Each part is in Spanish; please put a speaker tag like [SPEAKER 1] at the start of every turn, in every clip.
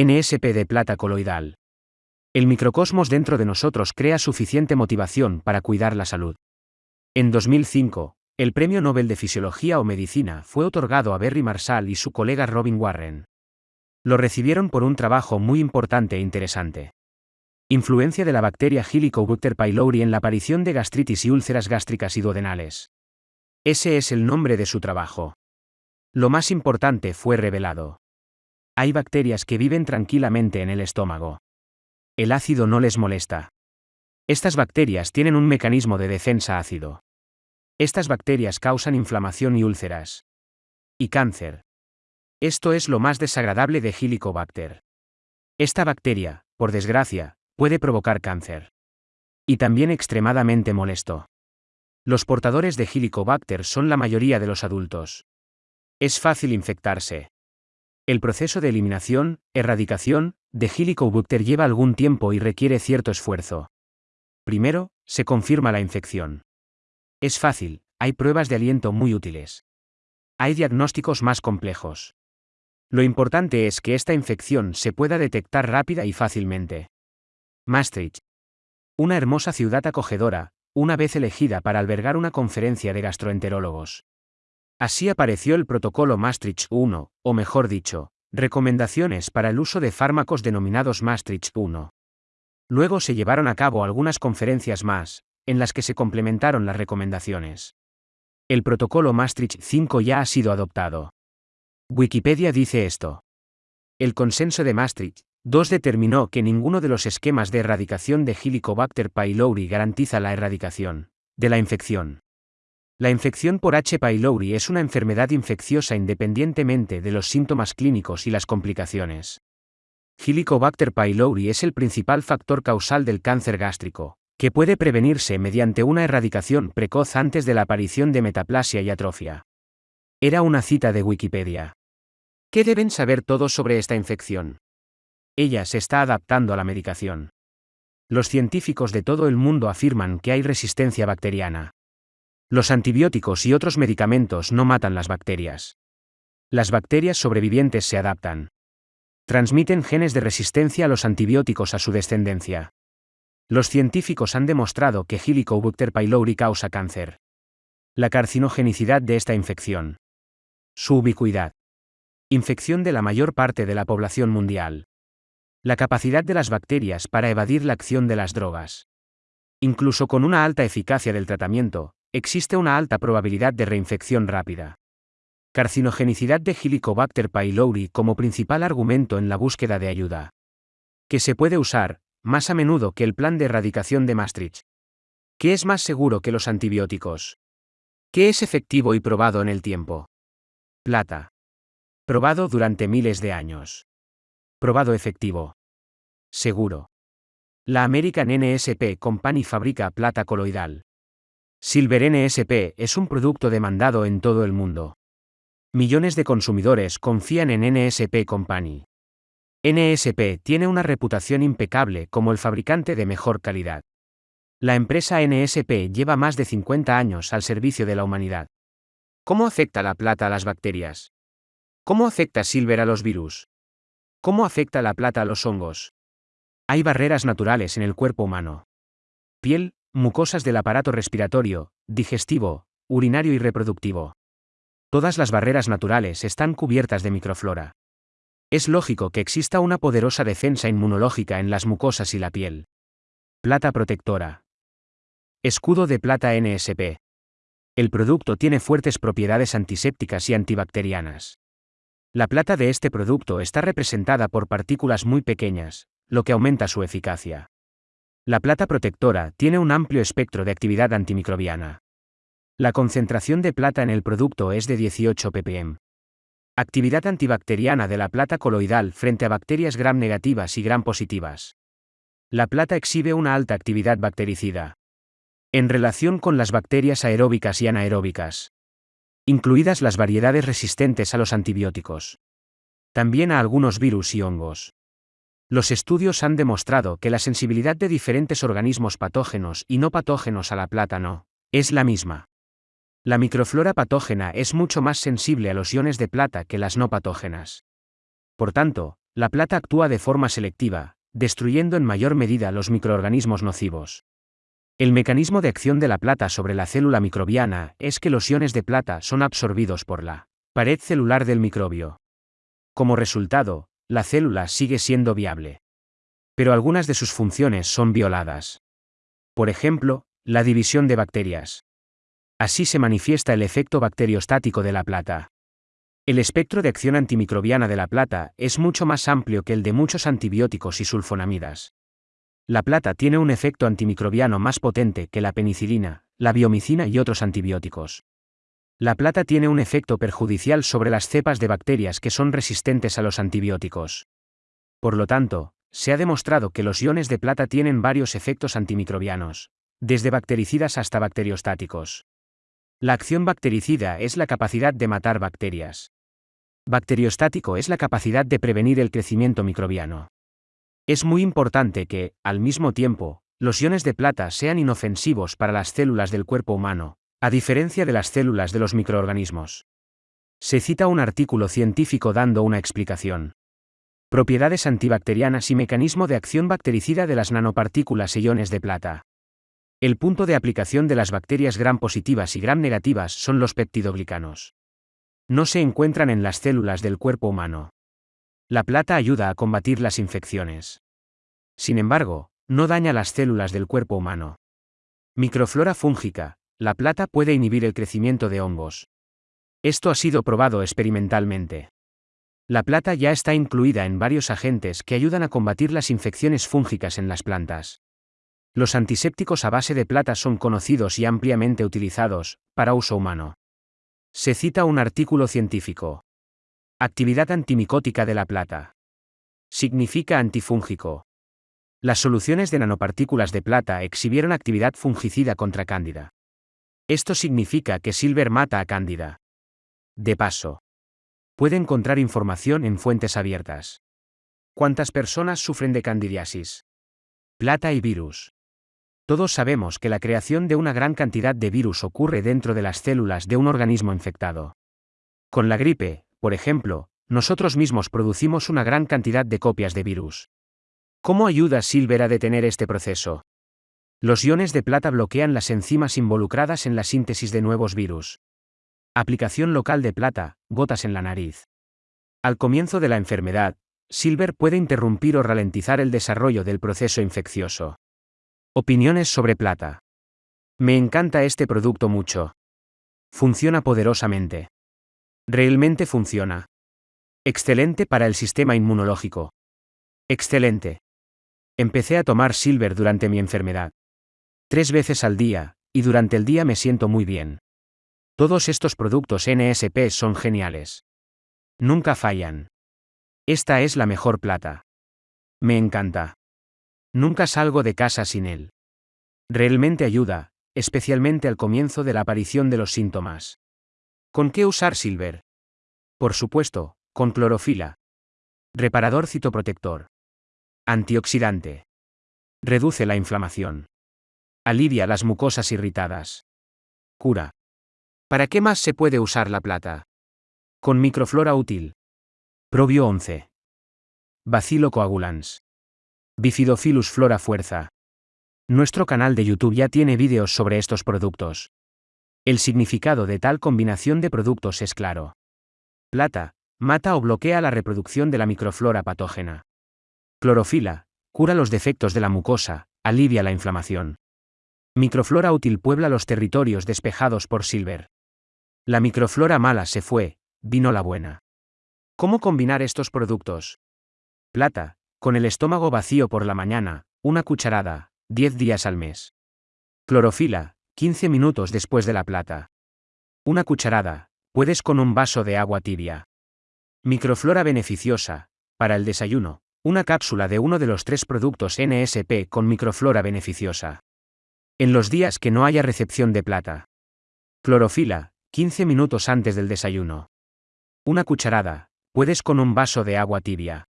[SPEAKER 1] NSP de plata coloidal. El microcosmos dentro de nosotros crea suficiente motivación para cuidar la salud. En 2005, el Premio Nobel de Fisiología o Medicina fue otorgado a Berry Marshall y su colega Robin Warren. Lo recibieron por un trabajo muy importante e interesante. Influencia de la bacteria Helicobacter pylori en la aparición de gastritis y úlceras gástricas y duodenales. Ese es el nombre de su trabajo. Lo más importante fue revelado. Hay bacterias que viven tranquilamente en el estómago. El ácido no les molesta. Estas bacterias tienen un mecanismo de defensa ácido. Estas bacterias causan inflamación y úlceras. Y cáncer. Esto es lo más desagradable de Helicobacter. Esta bacteria, por desgracia, puede provocar cáncer. Y también extremadamente molesto. Los portadores de Helicobacter son la mayoría de los adultos. Es fácil infectarse. El proceso de eliminación, erradicación, de Helicobacter lleva algún tiempo y requiere cierto esfuerzo. Primero, se confirma la infección. Es fácil, hay pruebas de aliento muy útiles. Hay diagnósticos más complejos. Lo importante es que esta infección se pueda detectar rápida y fácilmente. Maastricht. Una hermosa ciudad acogedora, una vez elegida para albergar una conferencia de gastroenterólogos. Así apareció el protocolo Maastricht 1, o mejor dicho, recomendaciones para el uso de fármacos denominados Maastricht 1. Luego se llevaron a cabo algunas conferencias más, en las que se complementaron las recomendaciones. El protocolo Maastricht 5 ya ha sido adoptado. Wikipedia dice esto. El consenso de Maastricht 2 determinó que ninguno de los esquemas de erradicación de Helicobacter pylori garantiza la erradicación de la infección. La infección por H. pylori es una enfermedad infecciosa independientemente de los síntomas clínicos y las complicaciones. Helicobacter pylori es el principal factor causal del cáncer gástrico, que puede prevenirse mediante una erradicación precoz antes de la aparición de metaplasia y atrofia. Era una cita de Wikipedia. ¿Qué deben saber todos sobre esta infección? Ella se está adaptando a la medicación. Los científicos de todo el mundo afirman que hay resistencia bacteriana. Los antibióticos y otros medicamentos no matan las bacterias. Las bacterias sobrevivientes se adaptan. Transmiten genes de resistencia a los antibióticos a su descendencia. Los científicos han demostrado que Helicobacter pylori causa cáncer. La carcinogenicidad de esta infección. Su ubicuidad. Infección de la mayor parte de la población mundial. La capacidad de las bacterias para evadir la acción de las drogas. Incluso con una alta eficacia del tratamiento, existe una alta probabilidad de reinfección rápida. Carcinogenicidad de Helicobacter pylori como principal argumento en la búsqueda de ayuda. Que se puede usar, más a menudo que el plan de erradicación de Maastricht. ¿Qué es más seguro que los antibióticos? ¿Qué es efectivo y probado en el tiempo? Plata. Probado durante miles de años. Probado efectivo. Seguro. La American NSP Company fabrica plata coloidal. Silver NSP es un producto demandado en todo el mundo. Millones de consumidores confían en NSP Company. NSP tiene una reputación impecable como el fabricante de mejor calidad. La empresa NSP lleva más de 50 años al servicio de la humanidad. ¿Cómo afecta la plata a las bacterias? ¿Cómo afecta Silver a los virus? ¿Cómo afecta la plata a los hongos? Hay barreras naturales en el cuerpo humano. Piel, mucosas del aparato respiratorio, digestivo, urinario y reproductivo. Todas las barreras naturales están cubiertas de microflora. Es lógico que exista una poderosa defensa inmunológica en las mucosas y la piel. Plata protectora. Escudo de plata NSP. El producto tiene fuertes propiedades antisépticas y antibacterianas. La plata de este producto está representada por partículas muy pequeñas, lo que aumenta su eficacia. La plata protectora tiene un amplio espectro de actividad antimicrobiana. La concentración de plata en el producto es de 18 ppm. Actividad antibacteriana de la plata coloidal frente a bacterias gram negativas y gram positivas. La plata exhibe una alta actividad bactericida. En relación con las bacterias aeróbicas y anaeróbicas. Incluidas las variedades resistentes a los antibióticos. También a algunos virus y hongos. Los estudios han demostrado que la sensibilidad de diferentes organismos patógenos y no patógenos a la plata no es la misma. La microflora patógena es mucho más sensible a los iones de plata que las no patógenas. Por tanto, La plata actúa de forma selectiva, destruyendo en mayor medida los microorganismos nocivos. El mecanismo de acción de la plata sobre la célula microbiana es que los iones de plata son absorbidos por la pared celular del microbio. Como resultado, la célula sigue siendo viable. Pero algunas de sus funciones son violadas. Por ejemplo, la división de bacterias. Así se manifiesta el efecto bacteriostático de la plata. El espectro de acción antimicrobiana de la plata es mucho más amplio que el de muchos antibióticos y sulfonamidas. La plata tiene un efecto antimicrobiano más potente que la penicilina, la biomicina y otros antibióticos. La plata tiene un efecto perjudicial sobre las cepas de bacterias que son resistentes a los antibióticos. Por lo tanto, se ha demostrado que los iones de plata tienen varios efectos antimicrobianos, desde bactericidas hasta bacteriostáticos. La acción bactericida es la capacidad de matar bacterias. Bacteriostático es la capacidad de prevenir el crecimiento microbiano. Es muy importante que, al mismo tiempo, los iones de plata sean inofensivos para las células del cuerpo humano, a diferencia de las células de los microorganismos. Se cita un artículo científico dando una explicación. Propiedades antibacterianas y mecanismo de acción bactericida de las nanopartículas e iones de plata. El punto de aplicación de las bacterias gram positivas y gram negativas son los peptidoglicanos. No se encuentran en las células del cuerpo humano. La plata ayuda a combatir las infecciones. Sin embargo, no daña las células del cuerpo humano. Microflora fúngica, la plata puede inhibir el crecimiento de hongos. Esto ha sido probado experimentalmente. La plata ya está incluida en varios agentes que ayudan a combatir las infecciones fúngicas en las plantas. Los antisépticos a base de plata son conocidos y ampliamente utilizados, para uso humano. Se cita un artículo científico. Actividad antimicótica de la plata. Significa antifúngico. Las soluciones de nanopartículas de plata exhibieron actividad fungicida contra cándida. Esto significa que Silver mata a Cándida. De paso. Puede encontrar información en fuentes abiertas. ¿Cuántas personas sufren de candidiasis? Plata y virus. Todos sabemos que la creación de una gran cantidad de virus ocurre dentro de las células de un organismo infectado. Con la gripe, por ejemplo, nosotros mismos producimos una gran cantidad de copias de virus. ¿Cómo ayuda Silver a detener este proceso? Los iones de plata bloquean las enzimas involucradas en la síntesis de nuevos virus. Aplicación local de plata, gotas en la nariz. Al comienzo de la enfermedad, Silver puede interrumpir o ralentizar el desarrollo del proceso infeccioso. Opiniones sobre plata. Me encanta este producto mucho. Funciona poderosamente. Realmente funciona. Excelente para el sistema inmunológico. Excelente. Empecé a tomar Silver durante mi enfermedad. Tres veces al día, y durante el día me siento muy bien. Todos estos productos NSP son geniales. Nunca fallan. Esta es la mejor plata. Me encanta. Nunca salgo de casa sin él. Realmente ayuda, especialmente al comienzo de la aparición de los síntomas. ¿Con qué usar Silver? Por supuesto, con clorofila. Reparador citoprotector. Antioxidante. Reduce la inflamación. Alivia las mucosas irritadas. Cura. ¿Para qué más se puede usar la plata? Con microflora útil. Probio 11. Bacilo coagulans. Bifidophilus flora fuerza. Nuestro canal de YouTube ya tiene vídeos sobre estos productos. El significado de tal combinación de productos es claro. Plata, mata o bloquea la reproducción de la microflora patógena. Clorofila, cura los defectos de la mucosa, alivia la inflamación. Microflora útil puebla los territorios despejados por Silver. La microflora mala se fue, vino la buena. ¿Cómo combinar estos productos? Plata, con el estómago vacío por la mañana, una cucharada, 10 días al mes. Clorofila, 15 minutos después de la plata. Una cucharada, puedes con un vaso de agua tibia. Microflora beneficiosa, para el desayuno, una cápsula de uno de los tres productos NSP con microflora beneficiosa. En los días que no haya recepción de plata. Clorofila, 15 minutos antes del desayuno. Una cucharada, puedes con un vaso de agua tibia.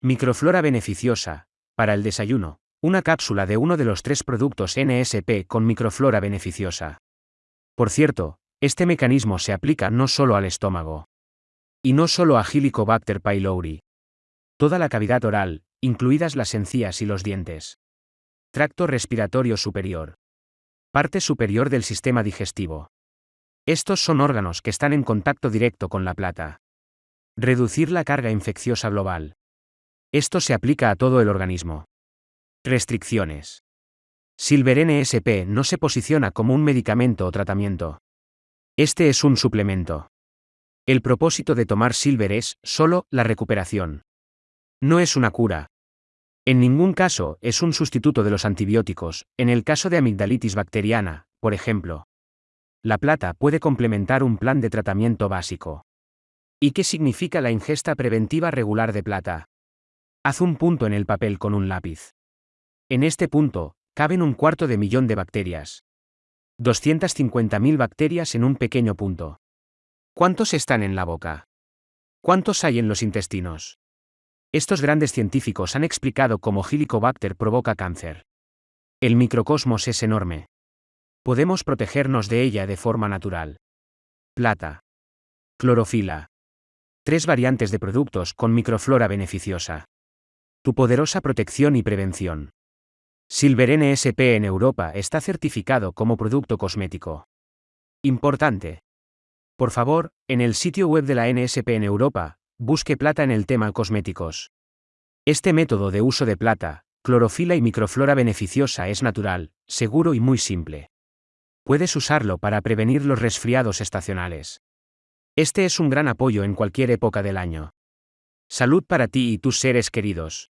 [SPEAKER 1] Microflora beneficiosa, para el desayuno, una cápsula de uno de los tres productos NSP con microflora beneficiosa. Por cierto, este mecanismo se aplica no solo al estómago. Y no solo a Helicobacter pylori. Toda la cavidad oral, incluidas las encías y los dientes. Tracto respiratorio superior. Parte superior del sistema digestivo. Estos son órganos que están en contacto directo con la plata. Reducir la carga infecciosa global. Esto se aplica a todo el organismo. Restricciones. Silver NSP no se posiciona como un medicamento o tratamiento. Este es un suplemento. El propósito de tomar Silver es, solo, la recuperación. No es una cura. En ningún caso es un sustituto de los antibióticos, en el caso de amigdalitis bacteriana, por ejemplo. La plata puede complementar un plan de tratamiento básico. ¿Y qué significa la ingesta preventiva regular de plata? Haz un punto en el papel con un lápiz. En este punto, caben un cuarto de millón de bacterias. 250.000 bacterias en un pequeño punto. ¿Cuántos están en la boca? ¿Cuántos hay en los intestinos? Estos grandes científicos han explicado cómo Helicobacter provoca cáncer. El microcosmos es enorme. Podemos protegernos de ella de forma natural. Plata. Clorofila. Tres variantes de productos con microflora beneficiosa. Tu poderosa protección y prevención. Silver NSP en Europa está certificado como producto cosmético. Importante. Por favor, en el sitio web de la NSP en Europa, busque plata en el tema cosméticos. Este método de uso de plata, clorofila y microflora beneficiosa es natural, seguro y muy simple. Puedes usarlo para prevenir los resfriados estacionales. Este es un gran apoyo en cualquier época del año. Salud para ti y tus seres queridos.